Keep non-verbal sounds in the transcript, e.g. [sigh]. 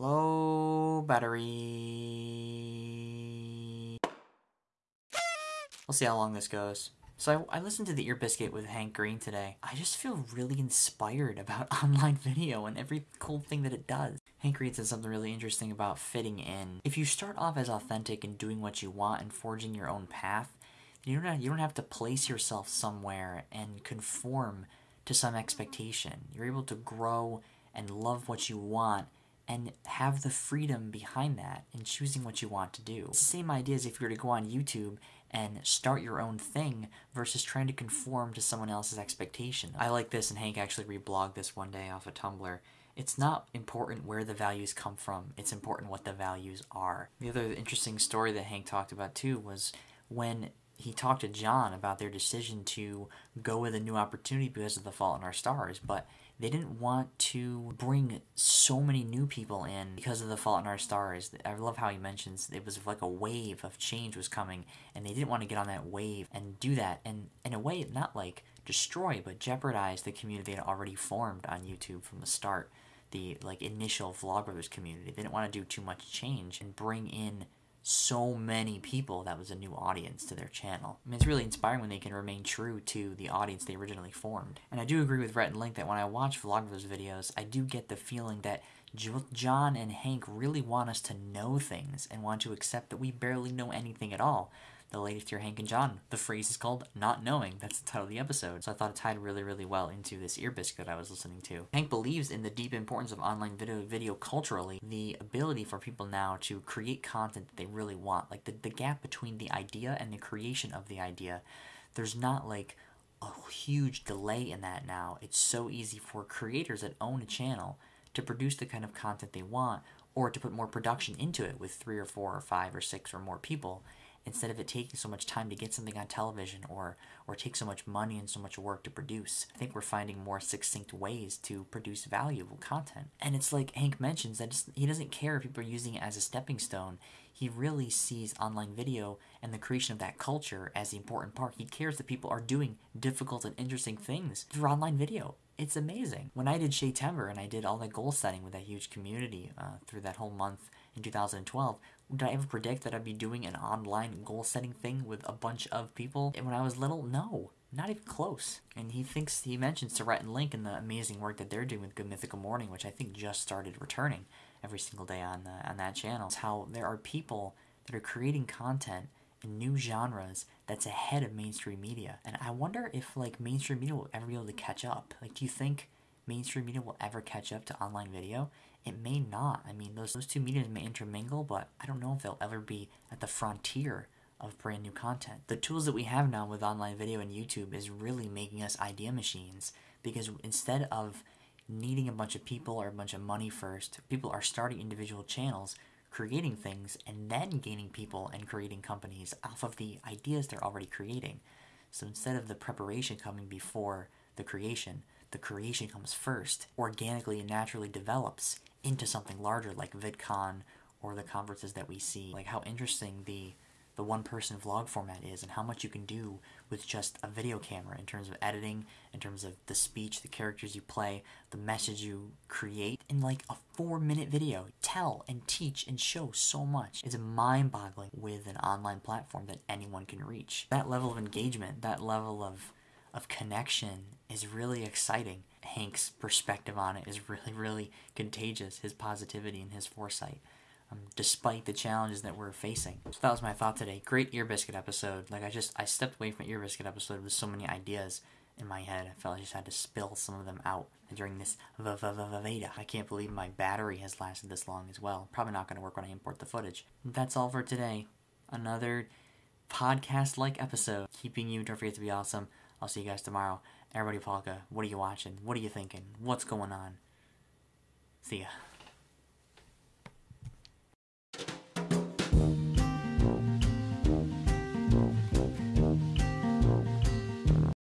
Low battery. We'll see how long this goes. So I, I, listened to the Ear Biscuit with Hank Green today. I just feel really inspired about [laughs] online video and every cool thing that it does. Hank Green said something really interesting about fitting in. If you start off as authentic and doing what you want and forging your own path, you don't have, you don't have to place yourself somewhere and conform to some expectation. You're able to grow and love what you want and have the freedom behind that in choosing what you want to do. Same idea as if you were to go on YouTube and start your own thing versus trying to conform to someone else's expectation. I like this, and Hank actually reblogged this one day off of Tumblr. It's not important where the values come from, it's important what the values are. The other interesting story that Hank talked about too was when he talked to John about their decision to go with a new opportunity because of The Fault in Our Stars, but they didn't want to bring so many new people in because of The Fault in Our Stars. I love how he mentions it was like a wave of change was coming, and they didn't want to get on that wave and do that, and in a way, not like destroy, but jeopardize the community that had already formed on YouTube from the start. The like initial Vlogbrothers community. They didn't want to do too much change and bring in so many people that was a new audience to their channel. I mean, it's really inspiring when they can remain true to the audience they originally formed. And I do agree with Rhett and Link that when I watch Vlogbrothers videos, I do get the feeling that John and Hank really want us to know things and want to accept that we barely know anything at all the latest Dear Hank and John. The phrase is called Not Knowing. That's the title of the episode. So I thought it tied really, really well into this ear biscuit I was listening to. Hank believes in the deep importance of online video, video culturally, the ability for people now to create content that they really want. Like the, the gap between the idea and the creation of the idea. There's not like a huge delay in that now. It's so easy for creators that own a channel to produce the kind of content they want or to put more production into it with three or four or five or six or more people instead of it taking so much time to get something on television or or take so much money and so much work to produce. I think we're finding more succinct ways to produce valuable content. And it's like Hank mentions that he doesn't care if people are using it as a stepping stone. He really sees online video and the creation of that culture as the important part. He cares that people are doing difficult and interesting things through online video. It's amazing. When I did Shea Timber and I did all that goal setting with that huge community uh, through that whole month in 2012, did I ever predict that I'd be doing an online goal setting thing with a bunch of people? And when I was little, no. Not even close. And he thinks, he mentions Rhett and Link and the amazing work that they're doing with Good Mythical Morning, which I think just started returning every single day on, the, on that channel. It's how there are people that are creating content in new genres that's ahead of mainstream media. And I wonder if like mainstream media will ever be able to catch up. Like, do you think mainstream media will ever catch up to online video? It may not. I mean, those, those two mediums may intermingle, but I don't know if they'll ever be at the frontier of brand new content. The tools that we have now with online video and YouTube is really making us idea machines because instead of needing a bunch of people or a bunch of money first, people are starting individual channels, creating things, and then gaining people and creating companies off of the ideas they're already creating. So instead of the preparation coming before the creation, the creation comes first, organically and naturally develops into something larger like VidCon or the conferences that we see. Like how interesting the the one person vlog format is and how much you can do with just a video camera in terms of editing, in terms of the speech, the characters you play, the message you create in like a four minute video. Tell and teach and show so much. It's mind boggling with an online platform that anyone can reach. That level of engagement, that level of of connection is really exciting. Hank's perspective on it is really, really contagious. His positivity and his foresight, um, despite the challenges that we're facing. So that was my thought today. Great ear biscuit episode. Like I just, I stepped away from ear biscuit episode with so many ideas in my head. I felt I just had to spill some of them out during this Veda. I can't believe my battery has lasted this long as well. Probably not going to work when I import the footage. That's all for today. Another podcast-like episode. Keeping you, don't forget to be awesome. I'll see you guys tomorrow. Everybody Polka, what are you watching? What are you thinking? What's going on? See ya.